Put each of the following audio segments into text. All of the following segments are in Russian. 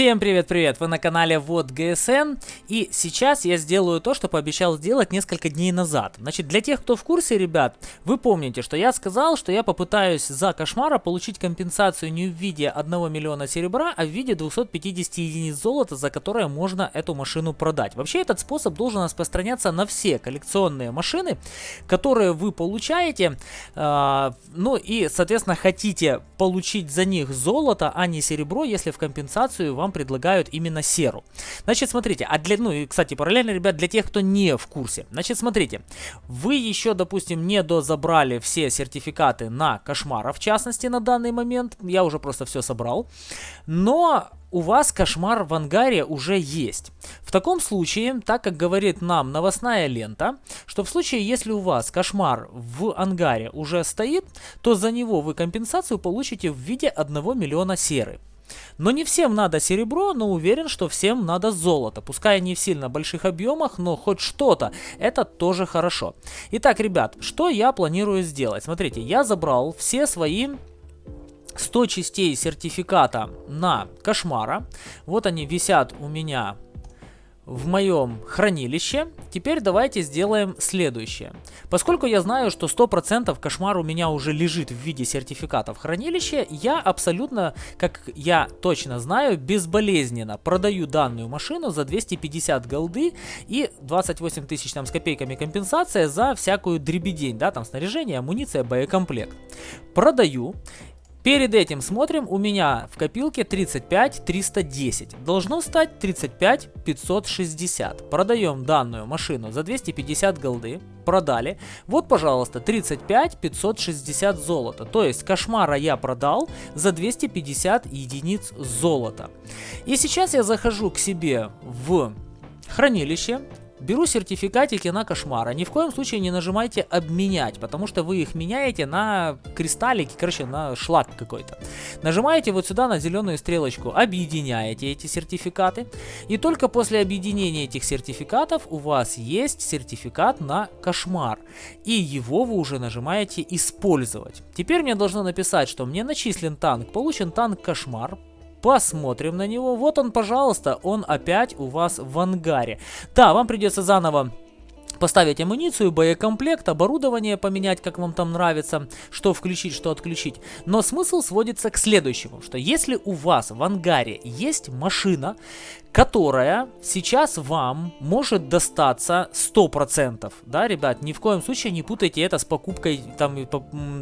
Всем привет-привет! Вы на канале Вот ГСН и сейчас я сделаю то, что пообещал сделать несколько дней назад. Значит, для тех, кто в курсе, ребят, вы помните, что я сказал, что я попытаюсь за кошмара получить компенсацию не в виде 1 миллиона серебра, а в виде 250 единиц золота, за которое можно эту машину продать. Вообще этот способ должен распространяться на все коллекционные машины, которые вы получаете, э, ну и, соответственно, хотите получить за них золото, а не серебро, если в компенсацию вам предлагают именно серу. Значит, смотрите, а для, ну и, кстати, параллельно, ребят, для тех, кто не в курсе. Значит, смотрите, вы еще, допустим, не дозабрали все сертификаты на кошмара, в частности, на данный момент. Я уже просто все собрал. Но у вас кошмар в ангаре уже есть. В таком случае, так как говорит нам новостная лента, что в случае, если у вас кошмар в ангаре уже стоит, то за него вы компенсацию получите в виде 1 миллиона серы. Но не всем надо серебро, но уверен, что всем надо золото. Пускай не в сильно больших объемах, но хоть что-то. Это тоже хорошо. Итак, ребят, что я планирую сделать? Смотрите, я забрал все свои 100 частей сертификата на кошмара. Вот они висят у меня в моем хранилище. Теперь давайте сделаем следующее. Поскольку я знаю, что 100% кошмар у меня уже лежит в виде сертификата в хранилище, я абсолютно, как я точно знаю, безболезненно продаю данную машину за 250 голды и 28 тысяч там с копейками компенсация за всякую дребедень, да, там снаряжение, амуниция, боекомплект. Продаю. Перед этим смотрим, у меня в копилке 35 310. Должно стать 35 560. Продаем данную машину за 250 голды. Продали. Вот, пожалуйста, 35 560 золота. То есть кошмара я продал за 250 единиц золота. И сейчас я захожу к себе в хранилище. Беру сертификатики на кошмара. Ни в коем случае не нажимайте обменять, потому что вы их меняете на кристаллики, короче, на шлак какой-то. Нажимаете вот сюда на зеленую стрелочку, объединяете эти сертификаты. И только после объединения этих сертификатов у вас есть сертификат на кошмар. И его вы уже нажимаете использовать. Теперь мне должно написать, что мне начислен танк, получен танк кошмар, Посмотрим на него. Вот он, пожалуйста, он опять у вас в ангаре. Да, вам придется заново поставить амуницию, боекомплект, оборудование поменять, как вам там нравится, что включить, что отключить. Но смысл сводится к следующему, что если у вас в ангаре есть машина, которая сейчас вам может достаться 100%. Да, ребят, ни в коем случае не путайте это с покупкой, там,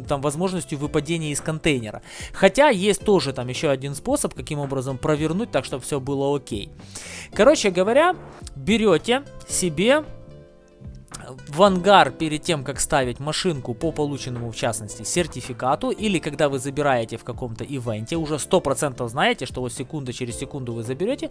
там возможностью выпадения из контейнера. Хотя есть тоже там еще один способ, каким образом провернуть так, чтобы все было окей. Короче говоря, берете себе в ангар перед тем, как ставить машинку по полученному, в частности, сертификату, или когда вы забираете в каком-то ивенте, уже 100% знаете, что вот секунда через секунду вы заберете,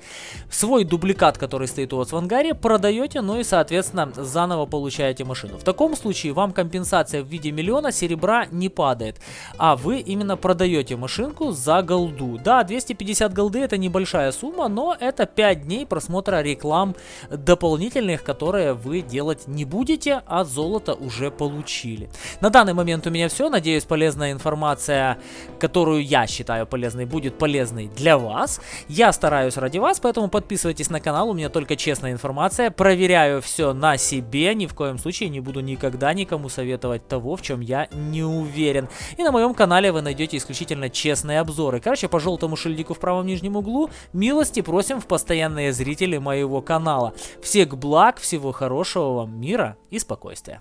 свой дубликат, который стоит у вас в ангаре, продаете, ну и, соответственно, заново получаете машину. В таком случае вам компенсация в виде миллиона серебра не падает, а вы именно продаете машинку за голду. Да, 250 голды это небольшая сумма, но это 5 дней просмотра реклам дополнительных, которые вы делать не будете будете, а золото уже получили. На данный момент у меня все. Надеюсь, полезная информация, которую я считаю полезной, будет полезной для вас. Я стараюсь ради вас, поэтому подписывайтесь на канал. У меня только честная информация. Проверяю все на себе. Ни в коем случае не буду никогда никому советовать того, в чем я не уверен. И на моем канале вы найдете исключительно честные обзоры. Короче, по желтому шильдику в правом нижнем углу милости просим в постоянные зрители моего канала. Всех благ, всего хорошего вам мира и спокойствия.